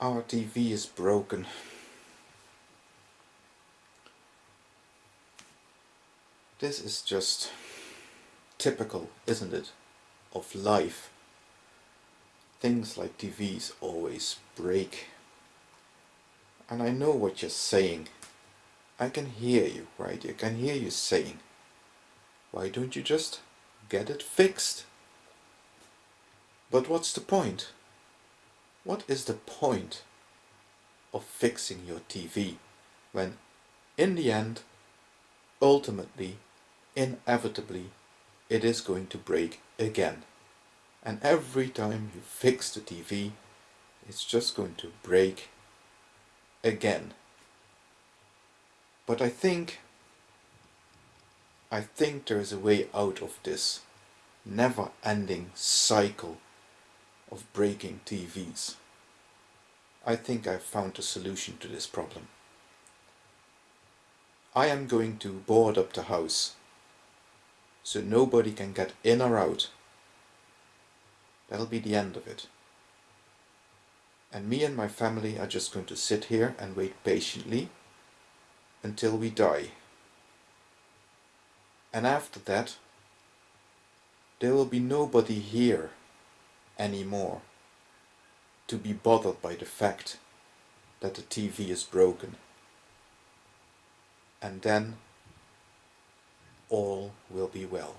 Our TV is broken. This is just typical, isn't it, of life. Things like TVs always break. And I know what you're saying. I can hear you, right? I can hear you saying, why don't you just get it fixed? But what's the point? What is the point of fixing your TV when in the end, ultimately, inevitably, it is going to break again. And every time you fix the TV, it's just going to break again. But I think, I think there is a way out of this never-ending cycle of breaking TVs. I think I've found a solution to this problem. I am going to board up the house so nobody can get in or out. That'll be the end of it. And me and my family are just going to sit here and wait patiently until we die. And after that, there will be nobody here anymore to be bothered by the fact that the TV is broken. And then all will be well.